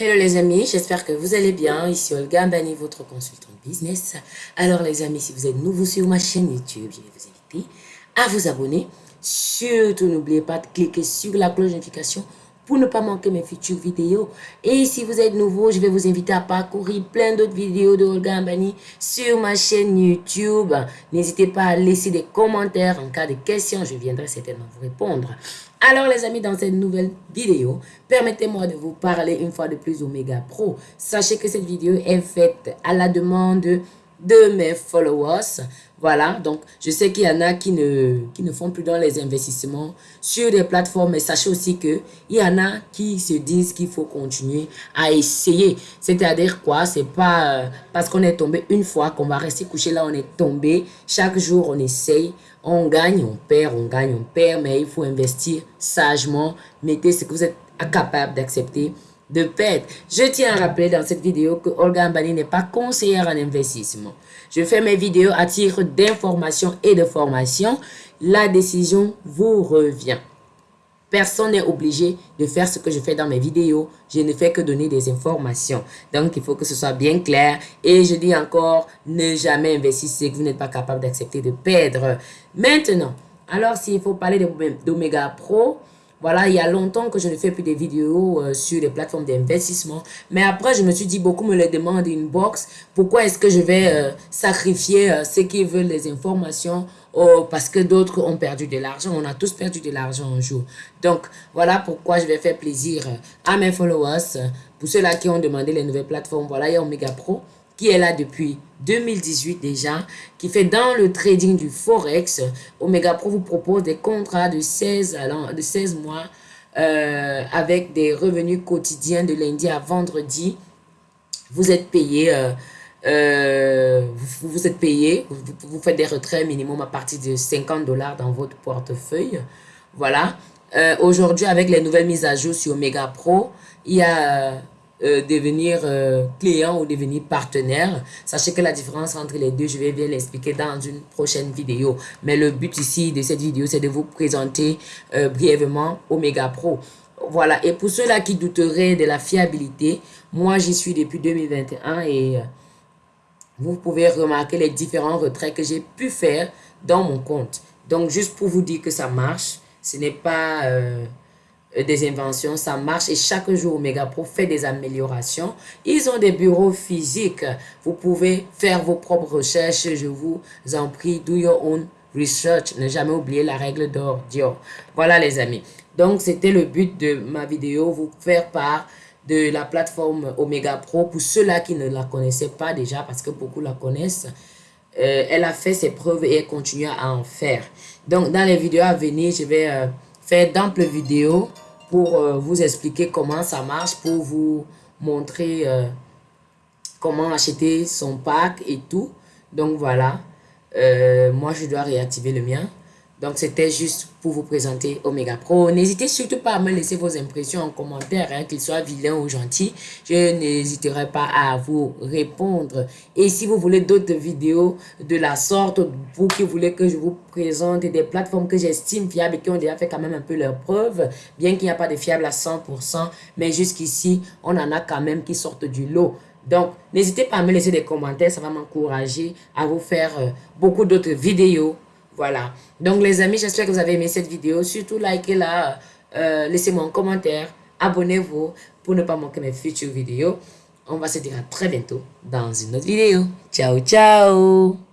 Hello les amis, j'espère que vous allez bien. Ici Olga Mbani, votre consultant business. Alors les amis, si vous êtes nouveau sur ma chaîne YouTube, je vais vous inviter à vous abonner. Surtout, n'oubliez pas de cliquer sur la cloche de notification pour ne pas manquer mes futures vidéos. Et si vous êtes nouveau, je vais vous inviter à parcourir plein d'autres vidéos de Olga Ambani sur ma chaîne YouTube. N'hésitez pas à laisser des commentaires en cas de questions, je viendrai certainement vous répondre. Alors les amis, dans cette nouvelle vidéo, permettez-moi de vous parler une fois de plus Omega Pro. Sachez que cette vidéo est faite à la demande de mes followers. Voilà, donc je sais qu'il y en a qui ne, qui ne font plus dans les investissements sur des plateformes, mais sachez aussi qu'il y en a qui se disent qu'il faut continuer à essayer. C'est-à-dire quoi? C'est pas euh, parce qu'on est tombé une fois qu'on va rester couché là, on est tombé. Chaque jour, on essaye, on gagne, on perd, on gagne, on perd, mais il faut investir sagement. Mettez ce que vous êtes capable d'accepter de perdre. Je tiens à rappeler dans cette vidéo que Olga Ambani n'est pas conseillère en investissement. Je fais mes vidéos à titre d'information et de formation. La décision vous revient. Personne n'est obligé de faire ce que je fais dans mes vidéos. Je ne fais que donner des informations. Donc, il faut que ce soit bien clair. Et je dis encore, ne jamais investir si vous n'êtes pas capable d'accepter de perdre. Maintenant, alors s'il faut parler d'Omega Pro, voilà, il y a longtemps que je ne fais plus des vidéos euh, sur les plateformes d'investissement. Mais après, je me suis dit, beaucoup me le demandent box. Pourquoi est-ce que je vais euh, sacrifier euh, ceux qui veulent les informations? Oh, parce que d'autres ont perdu de l'argent. On a tous perdu de l'argent un jour. Donc, voilà pourquoi je vais faire plaisir à mes followers. Pour ceux-là qui ont demandé les nouvelles plateformes, voilà, il y a Omega Pro qui est là depuis 2018 déjà, qui fait dans le trading du Forex. Omega Pro vous propose des contrats de 16, de 16 mois euh, avec des revenus quotidiens de lundi à vendredi. Vous êtes payé, euh, euh, vous, êtes payé, vous, vous, faites des retraits minimum à partir de 50 dollars dans votre portefeuille. Voilà. Aujourd'hui, avec les nouvelles mises à jour sur Omega Pro, il y a euh, devenir euh, client ou devenir partenaire. Sachez que la différence entre les deux, je vais bien l'expliquer dans une prochaine vidéo. Mais le but ici de cette vidéo, c'est de vous présenter euh, brièvement Omega Pro. Voilà, et pour ceux-là qui douteraient de la fiabilité, moi j'y suis depuis 2021 et vous pouvez remarquer les différents retraits que j'ai pu faire dans mon compte. Donc juste pour vous dire que ça marche, ce n'est pas des inventions, ça marche et chaque jour Omega Pro fait des améliorations. Ils ont des bureaux physiques. Vous pouvez faire vos propres recherches. Je vous en prie, do your own research. Ne jamais oublier la règle d'or. Voilà les amis. Donc c'était le but de ma vidéo, vous faire part de la plateforme Omega Pro pour ceux-là qui ne la connaissaient pas déjà parce que beaucoup la connaissent. Euh, elle a fait ses preuves et elle continue à en faire. Donc dans les vidéos à venir, je vais... Euh, faire d'amples vidéos pour euh, vous expliquer comment ça marche, pour vous montrer euh, comment acheter son pack et tout. Donc voilà, euh, moi je dois réactiver le mien. Donc, c'était juste pour vous présenter Omega Pro. N'hésitez surtout pas à me laisser vos impressions en commentaire, hein, qu'ils soient vilains ou gentils. Je n'hésiterai pas à vous répondre. Et si vous voulez d'autres vidéos de la sorte, vous qui voulez que je vous présente des plateformes que j'estime fiables et qui ont déjà fait quand même un peu leur preuve, bien qu'il n'y a pas de fiables à 100%, mais jusqu'ici, on en a quand même qui sortent du lot. Donc, n'hésitez pas à me laisser des commentaires, ça va m'encourager à vous faire euh, beaucoup d'autres vidéos voilà. Donc, les amis, j'espère que vous avez aimé cette vidéo. Surtout, likez-la, euh, laissez-moi un commentaire, abonnez-vous pour ne pas manquer mes futures vidéos. On va se dire à très bientôt dans une autre vidéo. Ciao, ciao